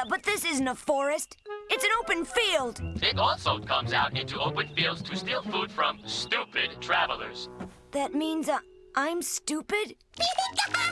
Yeah, but this isn't a forest. It's an open field. It also comes out into open fields to steal food from stupid travelers. That means uh, I'm stupid?